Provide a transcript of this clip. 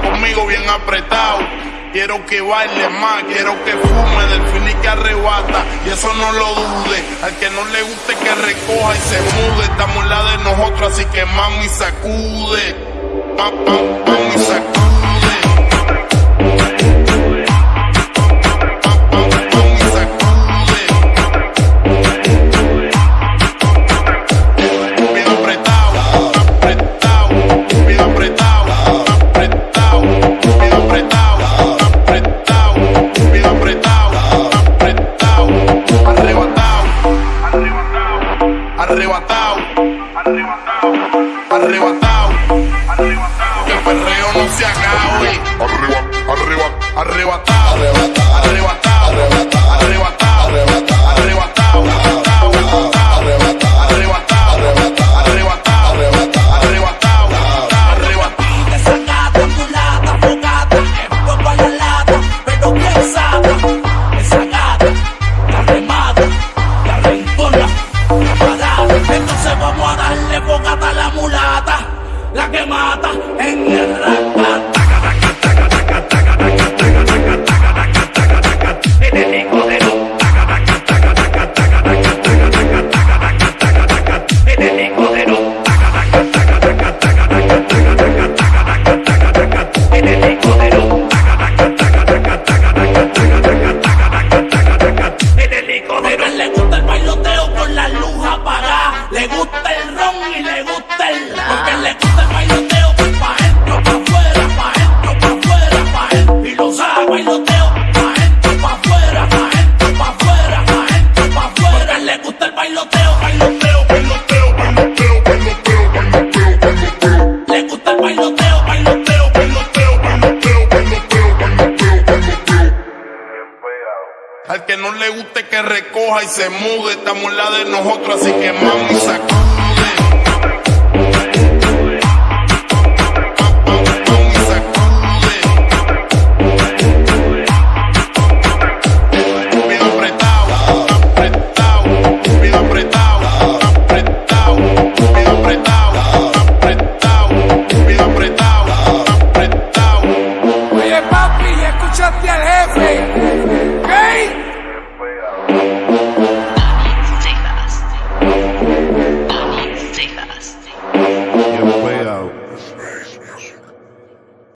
conmigo bien apretado. Quiero que baile más, quiero que fume del fin que arrebata. Y eso no lo dude. Al que no le guste que recoja y se mude. Estamos en la de nosotros, así que mami sacude. Mami sacude. Arrebatado, arrebatado, arrebatado, arrebatado. Que el perreo no se acabe. Arrebatado, arrebatado, arrebatado, arrebatado, le gusta el Porque le gusta el bailoteo pa' adentro, pa' afuera, pa' adentro, pa' afuera, pa' adentro. Y lo sabe bailoteo pa' adentro, pa' afuera, pa' adentro, pa' afuera, pa' adentro, pa' afuera. Le gusta el bailoteo, bailoteo, bailoteo, bailoteo, bailoteo, bailoteo, bailoteo. Le gusta el bailoteo, bailoteo, bailoteo, bailoteo, bailoteo, bailoteo, bailoteo. Al que no le guste que recoja y se mude, estamos la de nosotros, así que mami sacude.